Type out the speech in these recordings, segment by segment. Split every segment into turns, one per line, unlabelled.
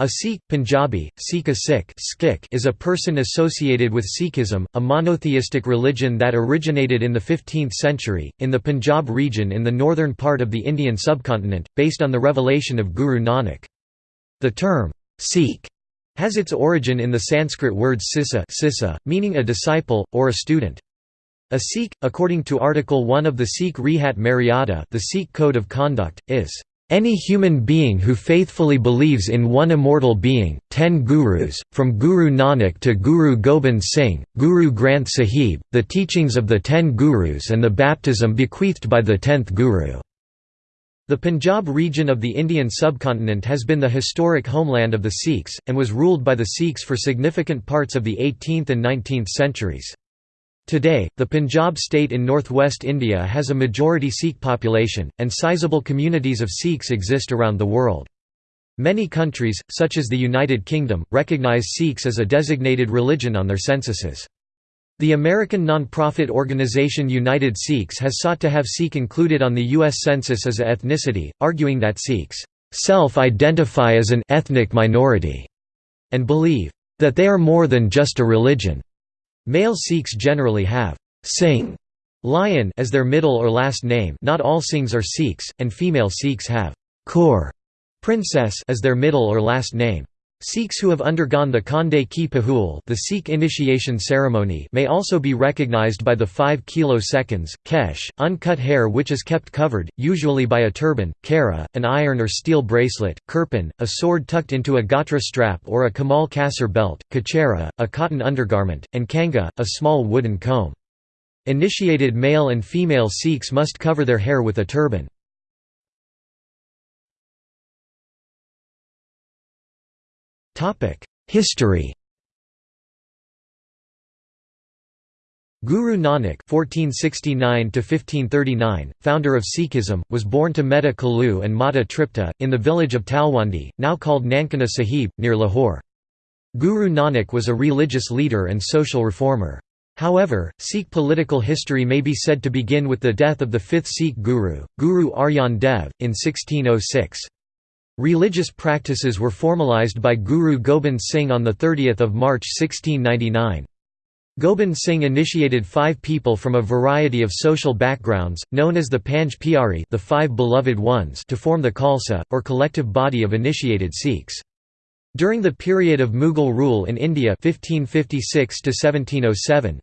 A Sikh, Punjabi, Sikh a Sikh is a person associated with Sikhism, a monotheistic religion that originated in the 15th century, in the Punjab region in the northern part of the Indian subcontinent, based on the revelation of Guru Nanak. The term, Sikh, has its origin in the Sanskrit words sisa meaning a disciple, or a student. A Sikh, according to Article 1 of the Sikh Rehat Maryada the Sikh Code of Conduct, is any human being who faithfully believes in one immortal being, ten gurus, from Guru Nanak to Guru Gobind Singh, Guru Granth Sahib, the teachings of the ten gurus and the baptism bequeathed by the tenth guru. The Punjab region of the Indian subcontinent has been the historic homeland of the Sikhs, and was ruled by the Sikhs for significant parts of the 18th and 19th centuries. Today, the Punjab state in northwest India has a majority Sikh population, and sizable communities of Sikhs exist around the world. Many countries, such as the United Kingdom, recognize Sikhs as a designated religion on their censuses. The American nonprofit organization United Sikhs has sought to have Sikh included on the U.S. Census as a ethnicity, arguing that Sikhs self-identify as an ethnic minority and believe that they are more than just a religion. Male Sikhs generally have Singh lion as their middle or last name not all Singhs are Sikhs, and female Sikhs have Kaur princess as their middle or last name. Sikhs who have undergone the Khande Ki Pahul the Sikh initiation ceremony may also be recognized by the 5 kilo seconds, kesh, uncut hair which is kept covered, usually by a turban, kara, an iron or steel bracelet, kirpan, a sword tucked into a gatra strap or a kamal kasar belt, kachera, a cotton undergarment, and kanga, a small wooden comb. Initiated male and female Sikhs must cover their hair with a turban. History Guru Nanak (1469–1539), founder of Sikhism, was born to Mehta Kalu and Mata Tripta in the village of Talwandi, now called Nankana Sahib, near Lahore. Guru Nanak was a religious leader and social reformer. However, Sikh political history may be said to begin with the death of the fifth Sikh guru, Guru Arjan Dev, in 1606. Religious practices were formalized by Guru Gobind Singh on 30 March 1699. Gobind Singh initiated five people from a variety of social backgrounds, known as the Panj Pyare the five beloved ones to form the Khalsa, or collective body of initiated Sikhs. During the period of Mughal rule in India 1556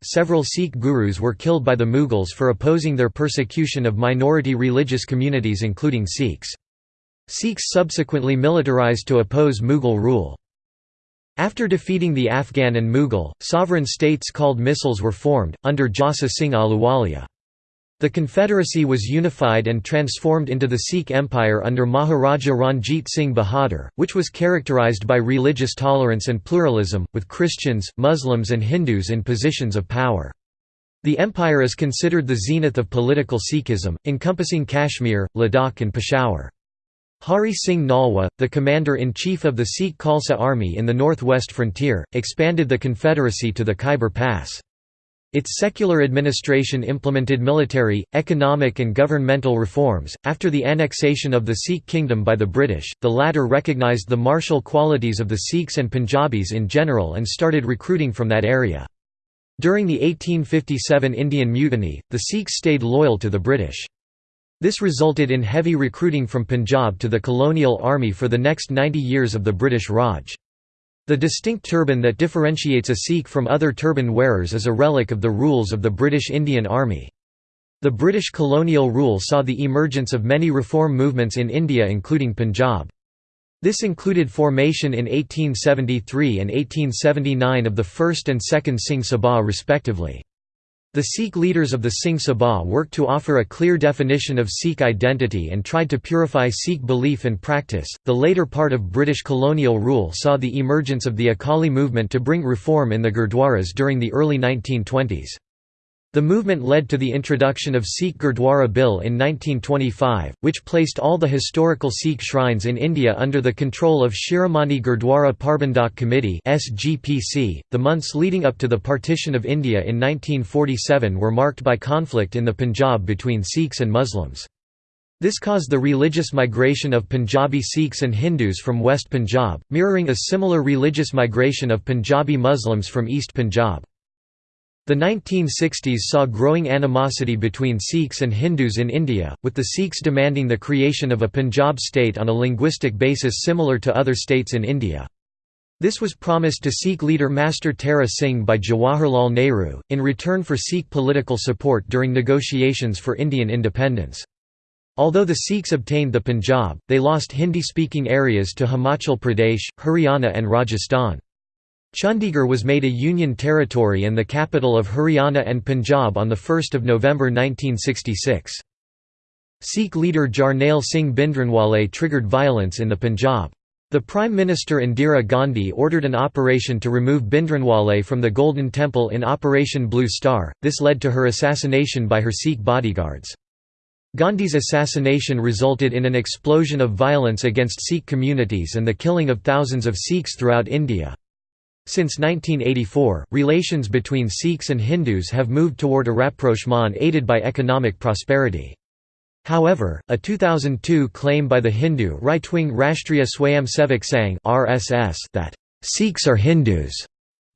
several Sikh gurus were killed by the Mughals for opposing their persecution of minority religious communities including Sikhs. Sikhs subsequently militarized to oppose Mughal rule. After defeating the Afghan and Mughal, sovereign states called misls were formed, under Jassa Singh Ahluwalia. The confederacy was unified and transformed into the Sikh Empire under Maharaja Ranjit Singh Bahadur, which was characterized by religious tolerance and pluralism, with Christians, Muslims and Hindus in positions of power. The empire is considered the zenith of political Sikhism, encompassing Kashmir, Ladakh and Peshawar. Hari Singh Nalwa, the commander-in-chief of the Sikh Khalsa army in the northwest frontier, expanded the confederacy to the Khyber Pass. Its secular administration implemented military, economic and governmental reforms. After the annexation of the Sikh kingdom by the British, the latter recognized the martial qualities of the Sikhs and Punjabis in general and started recruiting from that area. During the 1857 Indian Mutiny, the Sikhs stayed loyal to the British. This resulted in heavy recruiting from Punjab to the colonial army for the next 90 years of the British Raj. The distinct turban that differentiates a Sikh from other turban wearers is a relic of the rules of the British Indian Army. The British colonial rule saw the emergence of many reform movements in India including Punjab. This included formation in 1873 and 1879 of the first and second Singh Sabha respectively. The Sikh leaders of the Singh Sabha worked to offer a clear definition of Sikh identity and tried to purify Sikh belief and practice. The later part of British colonial rule saw the emergence of the Akali movement to bring reform in the Gurdwaras during the early 1920s. The movement led to the introduction of Sikh Gurdwara Bill in 1925, which placed all the historical Sikh shrines in India under the control of Shiromani Gurdwara Prabandhak Committee. The months leading up to the partition of India in 1947 were marked by conflict in the Punjab between Sikhs and Muslims. This caused the religious migration of Punjabi Sikhs and Hindus from West Punjab, mirroring a similar religious migration of Punjabi Muslims from East Punjab. The 1960s saw growing animosity between Sikhs and Hindus in India, with the Sikhs demanding the creation of a Punjab state on a linguistic basis similar to other states in India. This was promised to Sikh leader Master Tara Singh by Jawaharlal Nehru, in return for Sikh political support during negotiations for Indian independence. Although the Sikhs obtained the Punjab, they lost Hindi-speaking areas to Himachal Pradesh, Haryana and Rajasthan. Chandigarh was made a union territory and the capital of Haryana and Punjab on 1 November 1966. Sikh leader Jarnail Singh Bhindranwale triggered violence in the Punjab. The Prime Minister Indira Gandhi ordered an operation to remove Bhindranwale from the Golden Temple in Operation Blue Star, this led to her assassination by her Sikh bodyguards. Gandhi's assassination resulted in an explosion of violence against Sikh communities and the killing of thousands of Sikhs throughout India. Since 1984, relations between Sikhs and Hindus have moved toward a rapprochement aided by economic prosperity. However, a 2002 claim by the Hindu right-wing Rashtriya Swayamsevak Sangh (RSS) that Sikhs are Hindus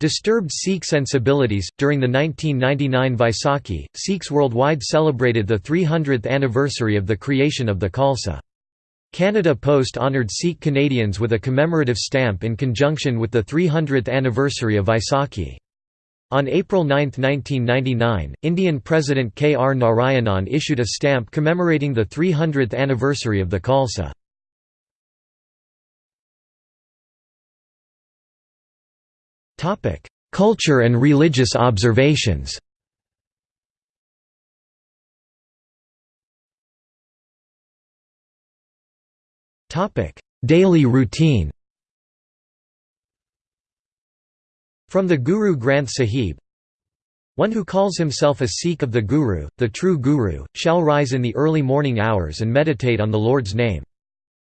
disturbed Sikh sensibilities. During the 1999 Vaisakhi, Sikhs worldwide celebrated the 300th anniversary of the creation of the Khalsa. Canada Post honoured Sikh Canadians with a commemorative stamp in conjunction with the 300th anniversary of Vaisakhi. On April 9, 1999, Indian President K. R. Narayanan issued a stamp commemorating the 300th anniversary of the Khalsa. Culture and religious observations Daily routine From the Guru Granth Sahib One who calls himself a Sikh of the Guru, the true Guru, shall rise in the early morning hours and meditate on the Lord's name.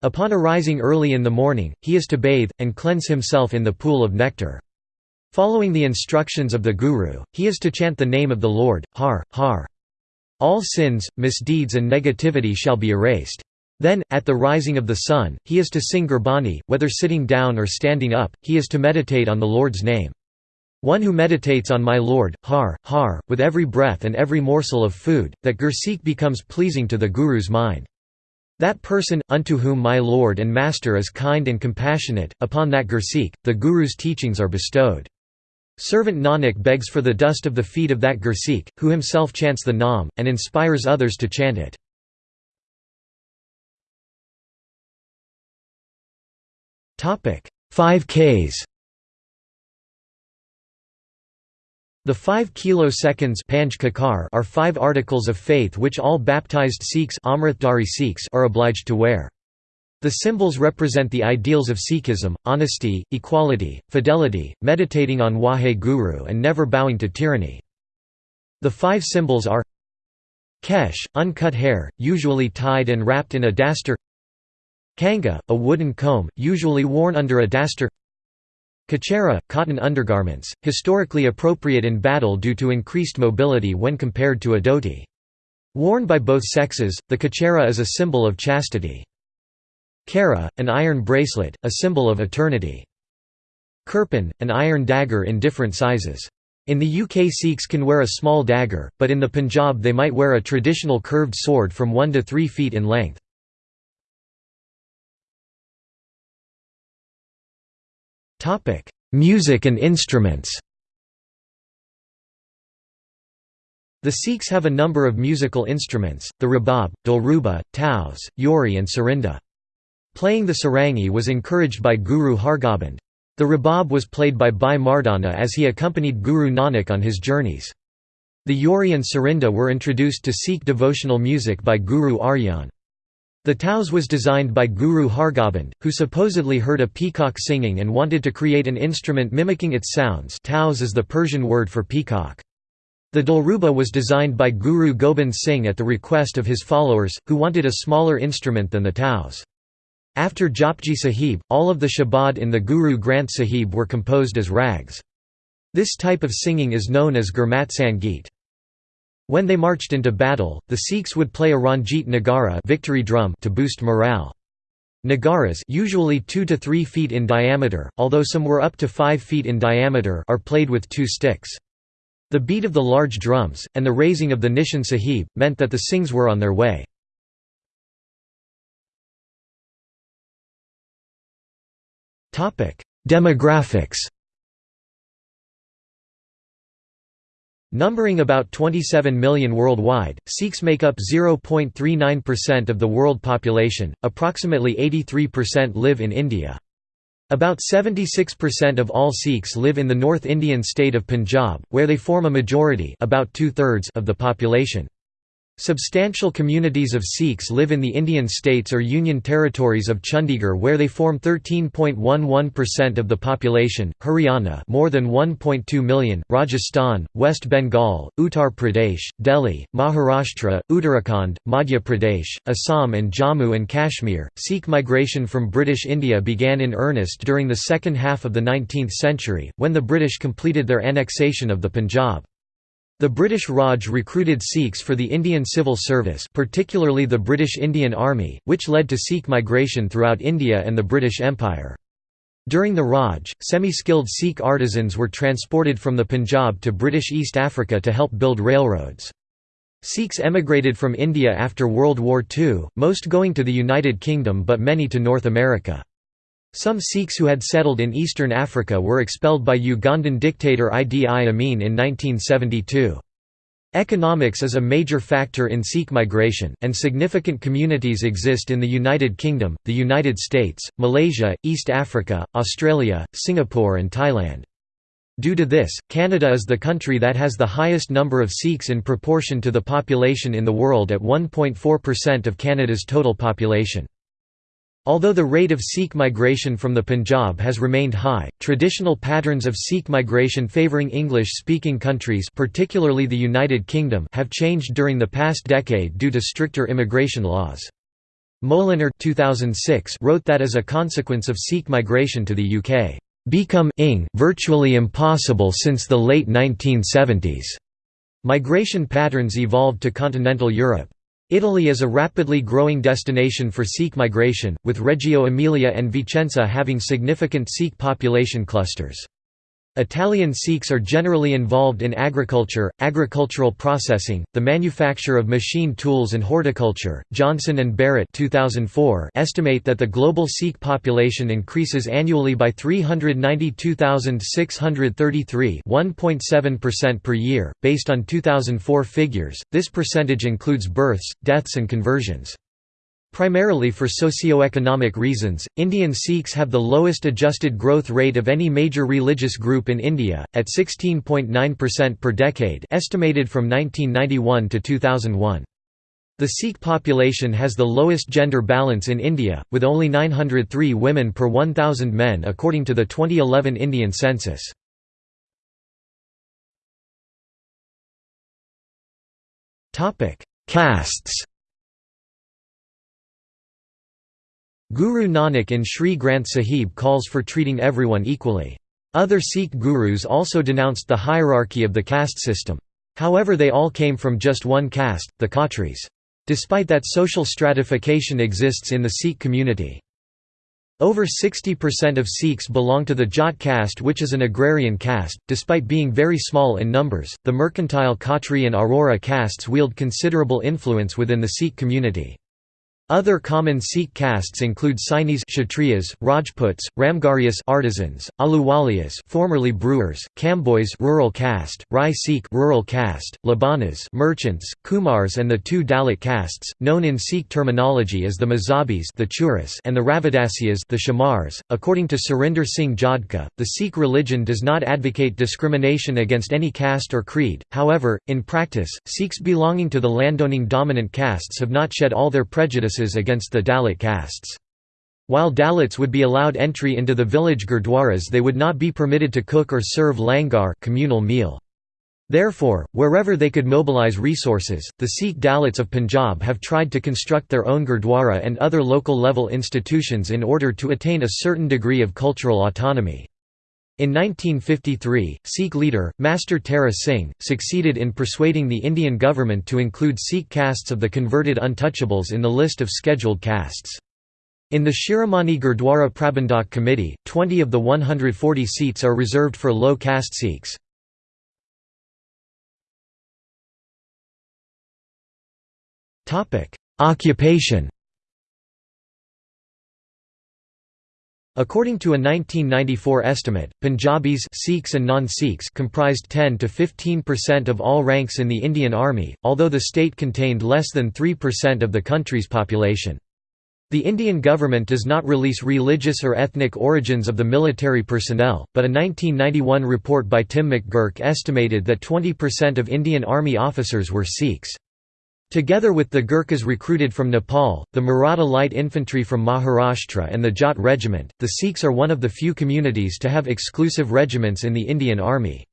Upon arising early in the morning, he is to bathe, and cleanse himself in the pool of nectar. Following the instructions of the Guru, he is to chant the name of the Lord, Har, Har. All sins, misdeeds and negativity shall be erased. Then, at the rising of the sun, he is to sing Gurbani, whether sitting down or standing up, he is to meditate on the Lord's name. One who meditates on my Lord, Har, Har, with every breath and every morsel of food, that Gursikh becomes pleasing to the Guru's mind. That person, unto whom my Lord and Master is kind and compassionate, upon that Gursikh, the Guru's teachings are bestowed. Servant Nanak begs for the dust of the feet of that Gursikh, who himself chants the Naam, and inspires others to chant it. Five Ks The five kiloseconds are five articles of faith which all baptized Sikhs are obliged to wear. The symbols represent the ideals of Sikhism, honesty, equality, fidelity, meditating on Wahe Guru and never bowing to tyranny. The five symbols are Kesh, uncut hair, usually tied and wrapped in a dastar Kanga, a wooden comb, usually worn under a dastar Kachera, cotton undergarments, historically appropriate in battle due to increased mobility when compared to a dhoti. Worn by both sexes, the kachera is a symbol of chastity. Kara, an iron bracelet, a symbol of eternity. Kirpan, an iron dagger in different sizes. In the UK Sikhs can wear a small dagger, but in the Punjab they might wear a traditional curved sword from 1 to 3 feet in length. Music and instruments The Sikhs have a number of musical instruments, the rabab, dilruba, taus, yori and sarinda. Playing the sarangi was encouraged by Guru Hargobind. The rabab was played by Bhai Mardana as he accompanied Guru Nanak on his journeys. The yori and sarinda were introduced to Sikh devotional music by Guru Arjan. The taus was designed by Guru Hargobind, who supposedly heard a peacock singing and wanted to create an instrument mimicking its sounds taus is the Persian word for peacock. The dilruba was designed by Guru Gobind Singh at the request of his followers, who wanted a smaller instrument than the taus. After Japji Sahib, all of the Shabad in the Guru Granth Sahib were composed as rags. This type of singing is known as Gurmat Sangeet. When they marched into battle, the Sikhs would play a Ranjit Nagara victory drum to boost morale. Nagaras usually 2 to 3 feet in diameter, although some were up to 5 feet in diameter are played with two sticks. The beat of the large drums, and the raising of the Nishan Sahib, meant that the Singhs were on their way. Demographics Numbering about 27 million worldwide, Sikhs make up 0.39% of the world population, approximately 83% live in India. About 76% of all Sikhs live in the North Indian state of Punjab, where they form a majority about two-thirds of the population. Substantial communities of Sikhs live in the Indian states or union territories of Chandigarh where they form 13.11% of the population, Haryana more than 1.2 million, Rajasthan, West Bengal, Uttar Pradesh, Delhi, Maharashtra, Uttarakhand, Madhya Pradesh, Assam and Jammu and Kashmir. Sikh migration from British India began in earnest during the second half of the 19th century, when the British completed their annexation of the Punjab. The British Raj recruited Sikhs for the Indian civil service particularly the British Indian Army, which led to Sikh migration throughout India and the British Empire. During the Raj, semi-skilled Sikh artisans were transported from the Punjab to British East Africa to help build railroads. Sikhs emigrated from India after World War II, most going to the United Kingdom but many to North America. Some Sikhs who had settled in eastern Africa were expelled by Ugandan dictator Idi Amin in 1972. Economics is a major factor in Sikh migration, and significant communities exist in the United Kingdom, the United States, Malaysia, East Africa, Australia, Singapore and Thailand. Due to this, Canada is the country that has the highest number of Sikhs in proportion to the population in the world at 1.4% of Canada's total population. Although the rate of Sikh migration from the Punjab has remained high, traditional patterns of Sikh migration favouring English-speaking countries particularly the United Kingdom have changed during the past decade due to stricter immigration laws. Moliner 2006 wrote that as a consequence of Sikh migration to the UK, "...become virtually impossible since the late 1970s." Migration patterns evolved to continental Europe. Italy is a rapidly growing destination for Sikh migration, with Reggio Emilia and Vicenza having significant Sikh population clusters. Italian Sikhs are generally involved in agriculture, agricultural processing, the manufacture of machine tools and horticulture. Johnson and Barrett 2004 estimate that the global Sikh population increases annually by 392,633, 1.7% per year, based on 2004 figures. This percentage includes births, deaths and conversions. Primarily for socio-economic reasons, Indian Sikhs have the lowest adjusted growth rate of any major religious group in India, at 16.9% per decade estimated from 1991 to 2001. The Sikh population has the lowest gender balance in India, with only 903 women per 1,000 men according to the 2011 Indian census. Castes Guru Nanak in Sri Granth Sahib calls for treating everyone equally. Other Sikh gurus also denounced the hierarchy of the caste system. However they all came from just one caste, the Khatris. Despite that social stratification exists in the Sikh community. Over 60% of Sikhs belong to the Jat caste which is an agrarian caste, despite being very small in numbers, the mercantile Khatri and Arora castes wield considerable influence within the Sikh community. Other common Sikh castes include Sainis Kshatriyas, Rajputs, Ramgarias artisans, Ahluwalias formerly brewers, Kambois rural caste, Rai Sikh rural caste, Labanas merchants, Kumars and the two Dalit castes, known in Sikh terminology as the Mazabis the Churis and the Ravidasyas the Shamars. According to Surinder Singh Jodhka, the Sikh religion does not advocate discrimination against any caste or creed, however, in practice, Sikhs belonging to the landowning dominant castes have not shed all their prejudices against the Dalit castes. While Dalits would be allowed entry into the village gurdwaras they would not be permitted to cook or serve langar communal meal. Therefore, wherever they could mobilize resources, the Sikh Dalits of Punjab have tried to construct their own gurdwara and other local level institutions in order to attain a certain degree of cultural autonomy. In 1953, Sikh leader, Master Tara Singh, succeeded in persuading the Indian government to include Sikh castes of the converted untouchables in the list of scheduled castes. In the Shiromani Gurdwara Prabandhak Committee, 20 of the 140 seats are reserved for low caste Sikhs. Occupation According to a 1994 estimate, Punjabis Sikhs and non-Sikhs comprised 10 to 15% of all ranks in the Indian Army, although the state contained less than 3% of the country's population. The Indian government does not release religious or ethnic origins of the military personnel, but a 1991 report by Tim McGirk estimated that 20% of Indian Army officers were Sikhs. Together with the Gurkhas recruited from Nepal, the Maratha Light Infantry from Maharashtra and the Jat Regiment, the Sikhs are one of the few communities to have exclusive regiments in the Indian Army.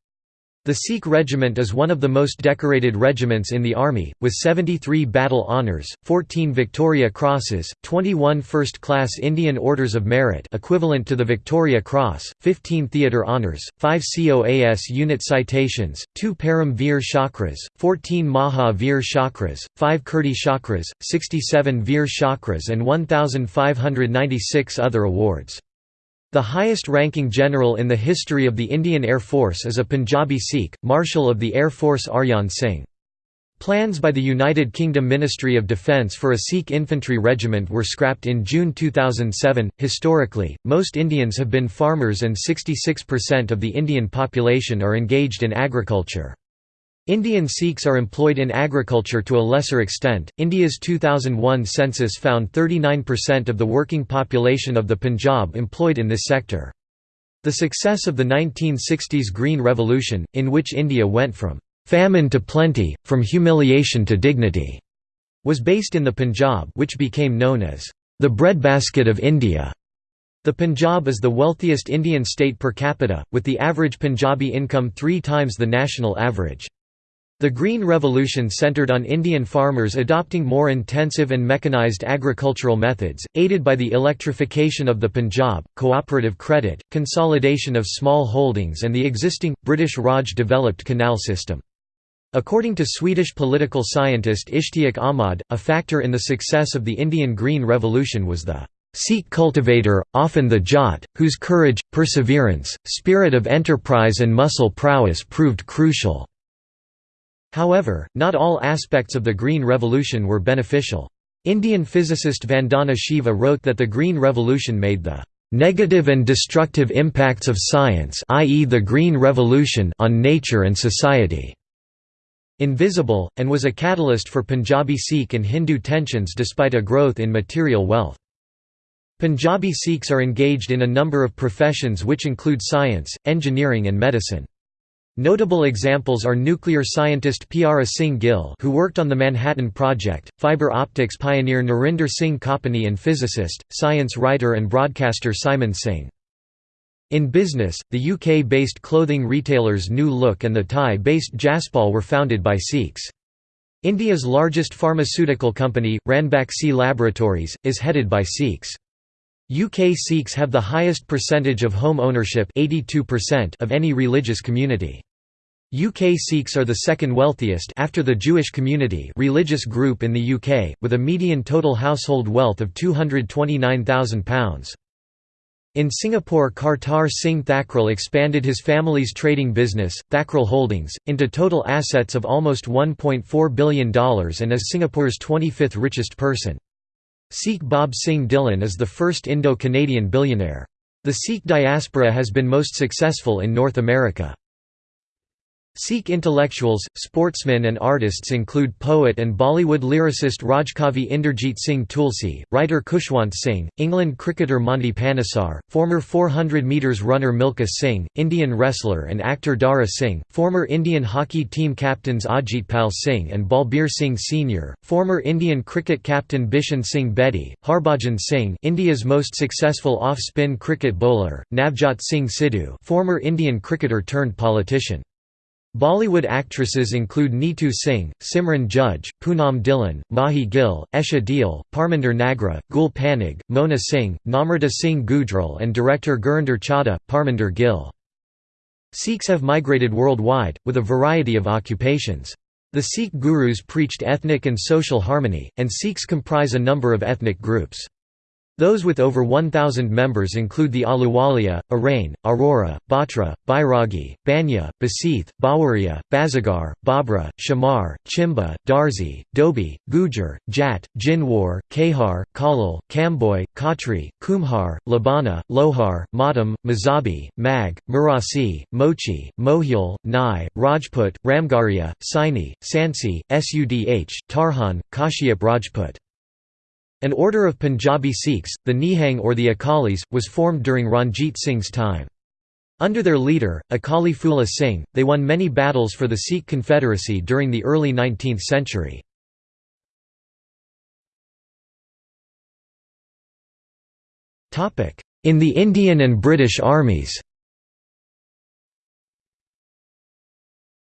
The Sikh Regiment is one of the most decorated regiments in the Army, with 73 Battle Honours, 14 Victoria Crosses, 21 First-Class Indian Orders of Merit equivalent to the Victoria Cross, 15 Theatre Honours, 5 COAS Unit Citations, 2 Param Veer Chakras, 14 Maha Veer Chakras, 5 Kirti Chakras, 67 Veer Chakras and 1,596 other awards. The highest-ranking general in the history of the Indian Air Force is a Punjabi Sikh, Marshal of the Air Force Arjan Singh. Plans by the United Kingdom Ministry of Defence for a Sikh infantry regiment were scrapped in June 2007. Historically, most Indians have been farmers and 66% of the Indian population are engaged in agriculture. Indian Sikhs are employed in agriculture to a lesser extent. India's 2001 census found 39% of the working population of the Punjab employed in this sector. The success of the 1960s Green Revolution, in which India went from famine to plenty, from humiliation to dignity, was based in the Punjab, which became known as the breadbasket of India. The Punjab is the wealthiest Indian state per capita, with the average Punjabi income three times the national average. The Green Revolution centered on Indian farmers adopting more intensive and mechanized agricultural methods, aided by the electrification of the Punjab, cooperative credit, consolidation of small holdings and the existing, British Raj-developed canal system. According to Swedish political scientist Ishtiaq Ahmad, a factor in the success of the Indian Green Revolution was the Sikh cultivator, often the Jat, whose courage, perseverance, spirit of enterprise and muscle prowess proved crucial. However, not all aspects of the Green Revolution were beneficial. Indian physicist Vandana Shiva wrote that the Green Revolution made the negative and destructive impacts of science i.e. the Green Revolution on nature and society invisible, and was a catalyst for Punjabi Sikh and Hindu tensions despite a growth in material wealth. Punjabi Sikhs are engaged in a number of professions which include science, engineering and medicine. Notable examples are nuclear scientist Pyara Singh Gill who worked on the Manhattan Project, fiber optics pioneer Narinder Singh Kapani and physicist, science writer and broadcaster Simon Singh. In business, the UK-based clothing retailers New Look and the Thai-based Jaspal were founded by Sikhs. India's largest pharmaceutical company, Ranbaxy Laboratories, is headed by Sikhs. UK Sikhs have the highest percentage of home ownership 82% of any religious community. UK Sikhs are the second wealthiest after the Jewish community religious group in the UK, with a median total household wealth of £229,000. In Singapore Kartar Singh Thakral expanded his family's trading business, Thakral Holdings, into total assets of almost $1.4 billion and is Singapore's 25th richest person. Sikh Bob Singh Dhillon is the first Indo-Canadian billionaire. The Sikh diaspora has been most successful in North America. Sikh intellectuals, sportsmen and artists include poet and Bollywood lyricist Rajkavi Inderjeet Singh Tulsi, writer Khushwant Singh, England cricketer Monty Panesar, former 400 metres runner Milka Singh, Indian wrestler and actor Dara Singh, former Indian hockey team captains Ajit Pal Singh and Balbir Singh Sr., former Indian cricket captain Bishan Singh Bedi, Harbhajan Singh India's most successful off-spin cricket bowler, Navjot Singh Sidhu former Indian cricketer turned politician. Bollywood actresses include Neetu Singh, Simran Judge, Poonam Dhillon, Mahi Gill, Esha Deol, Parminder Nagra, Gul Panag, Mona Singh, Namrata Singh Gujral and director Gurinder Chadha, Parminder Gill. Sikhs have migrated worldwide, with a variety of occupations. The Sikh gurus preached ethnic and social harmony, and Sikhs comprise a number of ethnic groups. Those with over 1,000 members include the Ahluwalia, Arain, Arora, Batra, Bairagi, Banya, Basith, Bawaria, Bazagar, Babra, Shamar, Chimba, Darzi, Dhobi, Gujar, Jat, Jinwar, Kahar, Kalal, Kamboy, Khatri, Kumhar, Labana, Lohar, Matam, Mazabi, Mag, Murasi, Mochi, Mohil, Nai, Rajput, Ramgaria, Saini, Sansi, Sudh, Tarhan, Kashyap Rajput. An order of Punjabi Sikhs, the Nihang or the Akalis, was formed during Ranjit Singh's time. Under their leader, Akali Phula Singh, they won many battles for the Sikh Confederacy during the early 19th century. In the Indian and British armies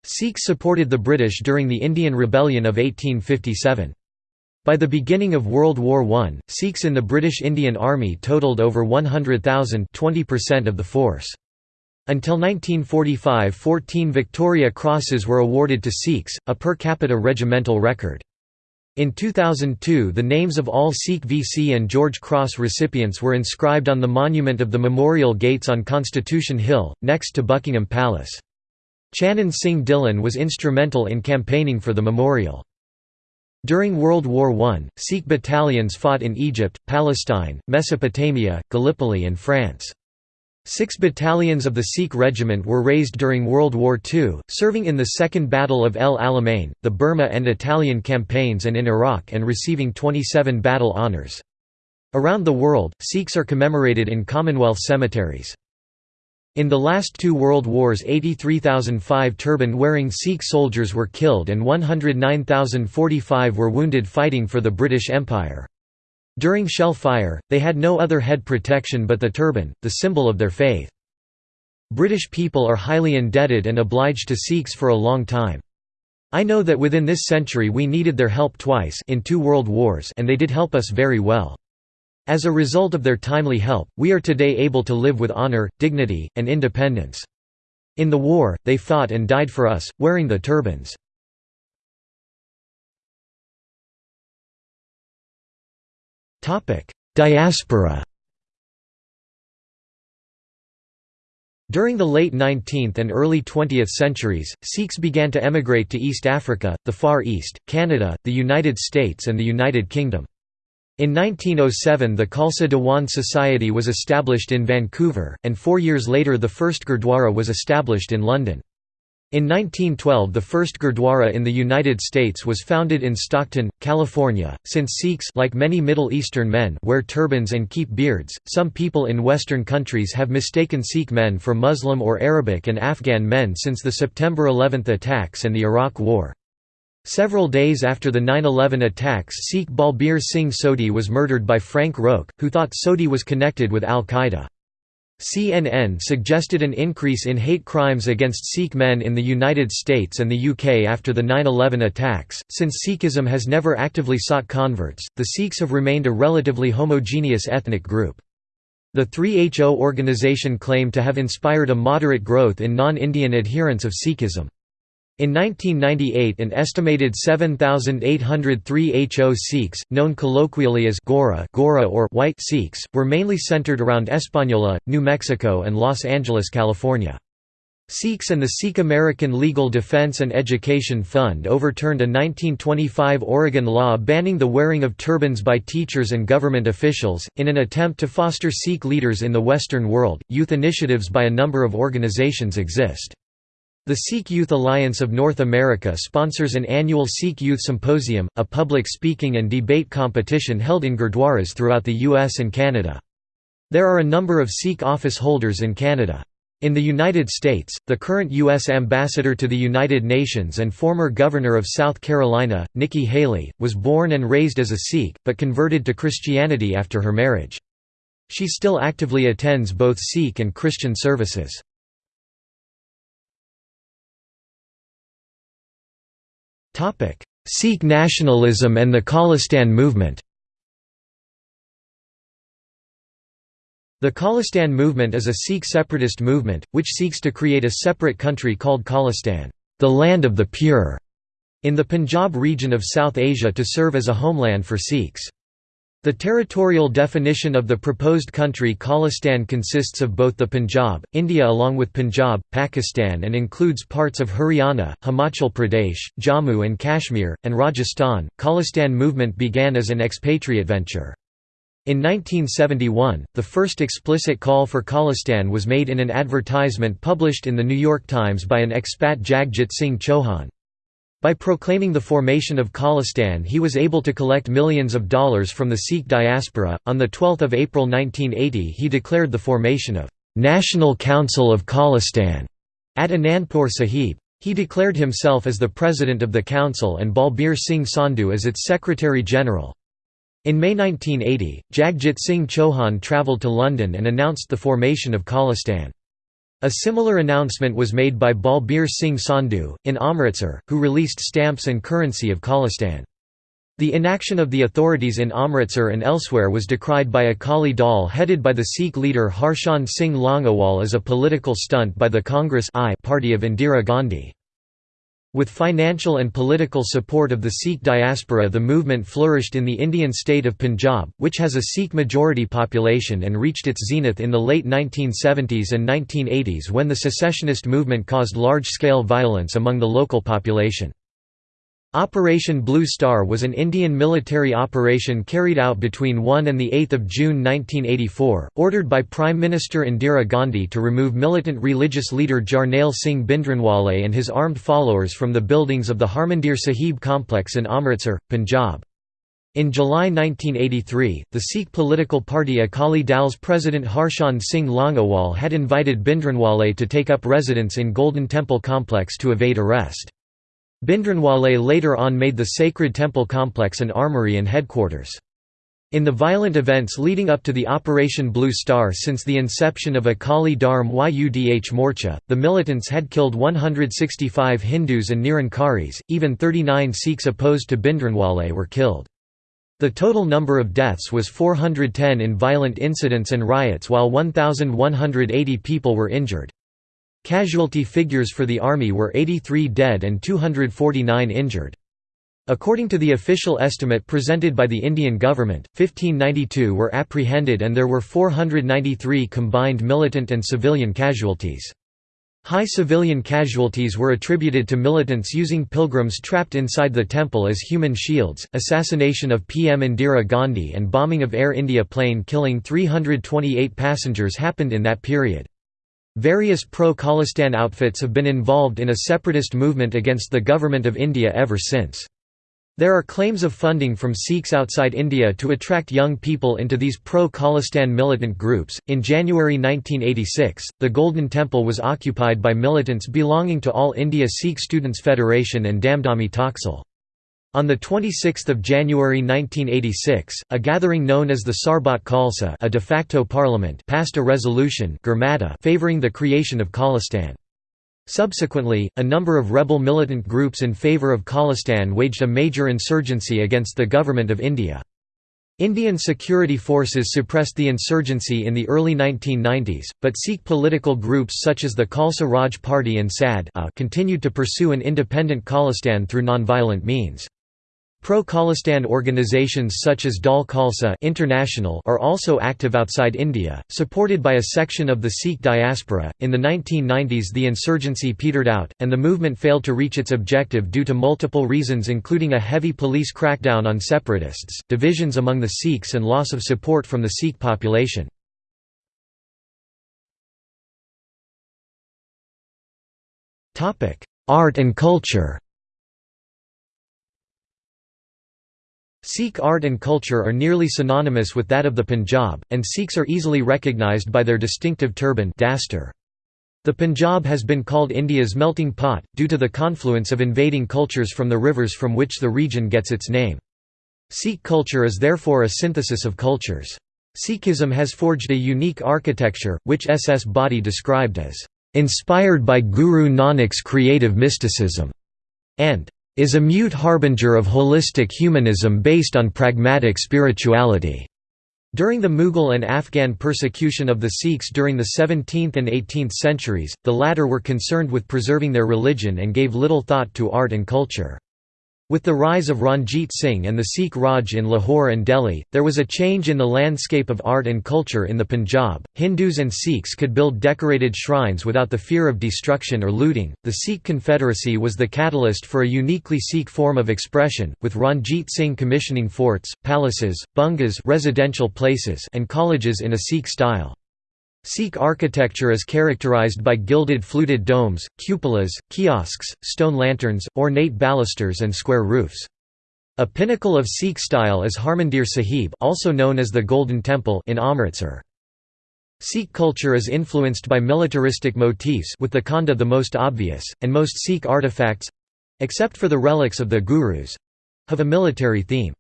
Sikhs supported the British during the Indian Rebellion of 1857. By the beginning of World War I, Sikhs in the British Indian Army totaled over 100,000 20% of the force. Until 1945 14 Victoria Crosses were awarded to Sikhs, a per capita regimental record. In 2002 the names of all Sikh VC and George Cross recipients were inscribed on the monument of the Memorial Gates on Constitution Hill, next to Buckingham Palace. Chanan Singh Dhillon was instrumental in campaigning for the memorial. During World War I, Sikh battalions fought in Egypt, Palestine, Mesopotamia, Gallipoli and France. Six battalions of the Sikh regiment were raised during World War II, serving in the Second Battle of El Alamein, the Burma and Italian campaigns and in Iraq and receiving 27 battle honours. Around the world, Sikhs are commemorated in Commonwealth cemeteries. In the last two world wars 83,005 turban-wearing Sikh soldiers were killed and 109,045 were wounded fighting for the British Empire. During shell fire, they had no other head protection but the turban, the symbol of their faith. British people are highly indebted and obliged to Sikhs for a long time. I know that within this century we needed their help twice in two world wars and they did help us very well. As a result of their timely help, we are today able to live with honor, dignity, and independence. In the war, they fought and died for us, wearing the turbans. Diaspora During the late 19th and early 20th centuries, Sikhs began to emigrate to East Africa, the Far East, Canada, the United States and the United Kingdom. In 1907 the Khalsa Diwan Society was established in Vancouver, and four years later the first Gurdwara was established in London. In 1912 the first Gurdwara in the United States was founded in Stockton, California. Since Sikhs like many Middle Eastern men wear turbans and keep beards, some people in Western countries have mistaken Sikh men for Muslim or Arabic and Afghan men since the September 11 attacks and the Iraq War. Several days after the 9-11 attacks Sikh Balbir Singh Sodhi was murdered by Frank Roque, who thought Sodhi was connected with al-Qaeda. CNN suggested an increase in hate crimes against Sikh men in the United States and the UK after the 9-11 attacks. Since Sikhism has never actively sought converts, the Sikhs have remained a relatively homogeneous ethnic group. The 3HO organization claimed to have inspired a moderate growth in non-Indian adherents of Sikhism. In 1998 an estimated 7,803 HO Sikhs, known colloquially as Gora, Gora or White Sikhs, were mainly centered around Española, New Mexico and Los Angeles, California. Sikhs and the Sikh American Legal Defense and Education Fund overturned a 1925 Oregon law banning the wearing of turbans by teachers and government officials. In an attempt to foster Sikh leaders in the Western world, youth initiatives by a number of organizations exist. The Sikh Youth Alliance of North America sponsors an annual Sikh Youth Symposium, a public speaking and debate competition held in gurdwaras throughout the US and Canada. There are a number of Sikh office holders in Canada. In the United States, the current U.S. Ambassador to the United Nations and former Governor of South Carolina, Nikki Haley, was born and raised as a Sikh, but converted to Christianity after her marriage. She still actively attends both Sikh and Christian services. Sikh nationalism and the Khalistan movement The Khalistan movement is a Sikh separatist movement, which seeks to create a separate country called Khalistan, the land of the pure, in the Punjab region of South Asia to serve as a homeland for Sikhs. The territorial definition of the proposed country Khalistan consists of both the Punjab, India along with Punjab, Pakistan and includes parts of Haryana, Himachal Pradesh, Jammu and Kashmir, and Rajasthan. Khalistan movement began as an expatriate venture. In 1971, the first explicit call for Khalistan was made in an advertisement published in The New York Times by an expat Jagjit Singh Chauhan. By proclaiming the formation of Khalistan he was able to collect millions of dollars from the Sikh diaspora. On 12 April 1980 he declared the formation of «National Council of Khalistan» at Anandpur Sahib. He declared himself as the president of the council and Balbir Singh Sandhu as its secretary-general. In May 1980, Jagjit Singh Chauhan travelled to London and announced the formation of Khalistan. A similar announcement was made by Balbir Singh Sandhu, in Amritsar, who released stamps and currency of Khalistan. The inaction of the authorities in Amritsar and elsewhere was decried by Akali Dal headed by the Sikh leader Harchand Singh Longowal as a political stunt by the Congress I party of Indira Gandhi. With financial and political support of the Sikh diaspora the movement flourished in the Indian state of Punjab, which has a Sikh-majority population and reached its zenith in the late 1970s and 1980s when the secessionist movement caused large-scale violence among the local population. Operation Blue Star was an Indian military operation carried out between 1 and 8 June 1984, ordered by Prime Minister Indira Gandhi to remove militant religious leader Jarnail Singh Bhindranwale and his armed followers from the buildings of the Harmandir Sahib complex in Amritsar, Punjab. In July 1983, the Sikh political party Akali Dal's president Harchand Singh Longowal had invited Bhindranwale to take up residence in Golden Temple complex to evade arrest. Bhindranwale later on made the sacred temple complex an armory and headquarters. In the violent events leading up to the Operation Blue Star since the inception of Akali Dharm Yudh Morcha, the militants had killed 165 Hindus and Nirankaris, even 39 Sikhs opposed to Bhindranwale were killed. The total number of deaths was 410 in violent incidents and riots while 1,180 people were injured. Casualty figures for the army were 83 dead and 249 injured. According to the official estimate presented by the Indian government, 1592 were apprehended and there were 493 combined militant and civilian casualties. High civilian casualties were attributed to militants using pilgrims trapped inside the temple as human shields, assassination of PM Indira Gandhi and bombing of Air India plane killing 328 passengers happened in that period. Various pro-Khalistan outfits have been involved in a separatist movement against the Government of India ever since. There are claims of funding from Sikhs outside India to attract young people into these pro-Khalistan militant groups. In January 1986, the Golden Temple was occupied by militants belonging to All India Sikh Students Federation and Damdami Taksal. On 26 January 1986, a gathering known as the Sarbat Khalsa a de facto parliament passed a resolution favoring the creation of Khalistan. Subsequently, a number of rebel militant groups in favour of Khalistan waged a major insurgency against the Government of India. Indian security forces suppressed the insurgency in the early 1990s, but Sikh political groups such as the Khalsa Raj Party and SAD continued to pursue an independent Khalistan through nonviolent means. Pro-Khalistan organizations such as Dal Khalsa International are also active outside India, supported by a section of the Sikh diaspora. In the 1990s, the insurgency petered out, and the movement failed to reach its objective due to multiple reasons, including a heavy police crackdown on separatists, divisions among the Sikhs, and loss of support from the Sikh population. Art and culture Sikh art and culture are nearly synonymous with that of the Punjab, and Sikhs are easily recognised by their distinctive turban The Punjab has been called India's melting pot, due to the confluence of invading cultures from the rivers from which the region gets its name. Sikh culture is therefore a synthesis of cultures. Sikhism has forged a unique architecture, which S.S. Body described as, "...inspired by Guru Nanak's creative mysticism", and is a mute harbinger of holistic humanism based on pragmatic spirituality. During the Mughal and Afghan persecution of the Sikhs during the 17th and 18th centuries, the latter were concerned with preserving their religion and gave little thought to art and culture. With the rise of Ranjit Singh and the Sikh Raj in Lahore and Delhi, there was a change in the landscape of art and culture in the Punjab. Hindus and Sikhs could build decorated shrines without the fear of destruction or looting. The Sikh Confederacy was the catalyst for a uniquely Sikh form of expression, with Ranjit Singh commissioning forts, palaces, bungas residential places and colleges in a Sikh style. Sikh architecture is characterized by gilded fluted domes, cupolas, kiosks, stone lanterns, ornate balusters and square roofs. A pinnacle of Sikh style is Harmandir Sahib also known as the Golden Temple in Amritsar. Sikh culture is influenced by militaristic motifs with the Khanda the most obvious, and most Sikh artifacts—except for the relics of the Gurus—have a military theme.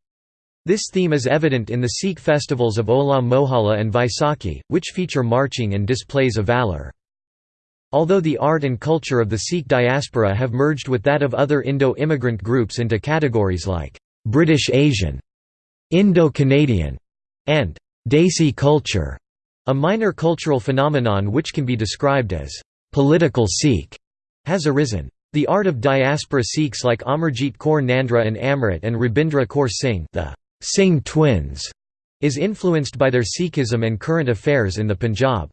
This theme is evident in the Sikh festivals of Hola Mohalla and Vaisakhi, which feature marching and displays of valour. Although the art and culture of the Sikh diaspora have merged with that of other Indo-immigrant groups into categories like British Asian, Indo-Canadian, and Desi culture, a minor cultural phenomenon which can be described as political Sikh has arisen. The art of diaspora Sikhs like Amarjit Kaur Nandra and Amrit and Rabindra Kaur Singh the Singh twins is influenced by their Sikhism and current affairs in the Punjab.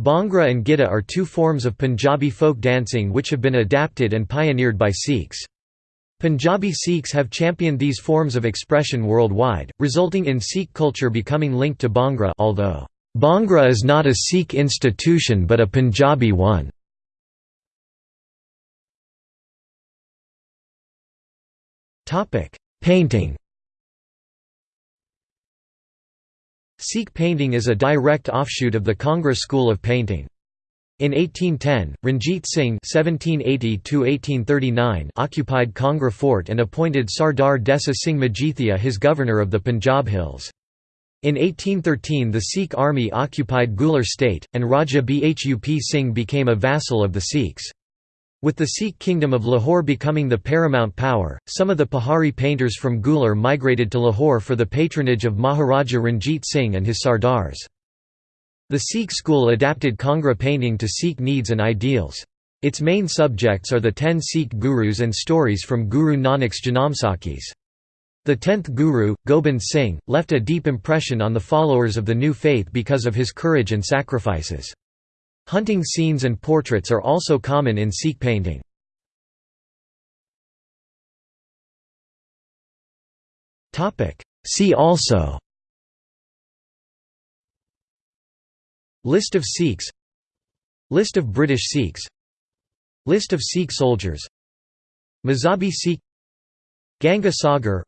Bhangra and Giddha are two forms of Punjabi folk dancing which have been adapted and pioneered by Sikhs. Punjabi Sikhs have championed these forms of expression worldwide, resulting in Sikh culture becoming linked to Bhangra although, "...Bhangra is not a Sikh institution but a Punjabi one." Painting Sikh painting is a direct offshoot of the Kangra school of painting. In 1810, Ranjit Singh (1780–1839) occupied Kangra fort and appointed Sardar Desa Singh Majithia his governor of the Punjab Hills. In 1813 the Sikh army occupied Gular state, and Raja Bhup Singh became a vassal of the Sikhs. With the Sikh kingdom of Lahore becoming the paramount power, some of the Pahari painters from Gular migrated to Lahore for the patronage of Maharaja Ranjit Singh and his Sardars. The Sikh school adapted Kangra painting to Sikh needs and ideals. Its main subjects are the ten Sikh gurus and stories from Guru Nanak's Janamsakhis. The tenth guru, Gobind Singh, left a deep impression on the followers of the new faith because of his courage and sacrifices. Hunting scenes and portraits are also common in Sikh painting. See also List of Sikhs List of British Sikhs List of Sikh soldiers Mazhabi Sikh Ganga Sagar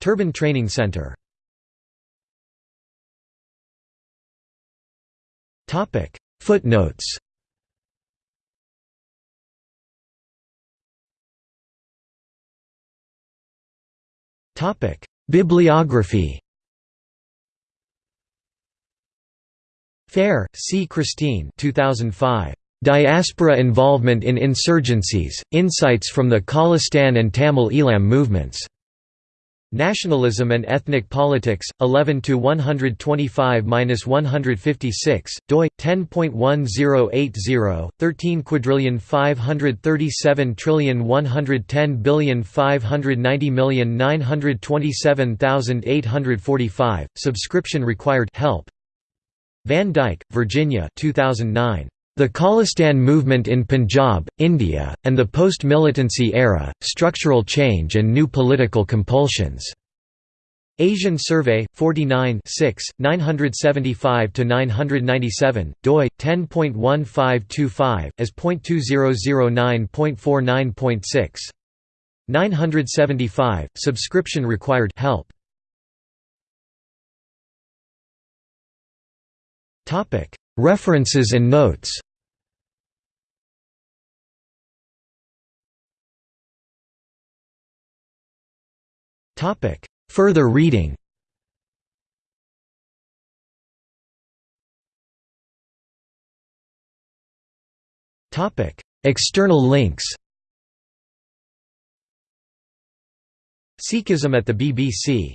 Turban Training Centre Topic Footnotes Topic Bibliography Fair, C. Christine 2005. Diaspora Involvement in Insurgencies, Insights from the Khalistan and Tamil Eelam Movements. Nationalism and Ethnic Politics, 11 to 125-156, doi 10.1080, 13 quadrillion 537 trillion 110 billion 590 million 927,845. Subscription required. Help. Van Dyke, Virginia. 2009. The Khalistan movement in Punjab, India, and the post-militancy era, structural change and new political compulsions. Asian Survey, 49 975–997, doi, 10.1525, as .2009.49.6. 975, subscription required help. References and notes Further reading. External links. Sikhism at the BBC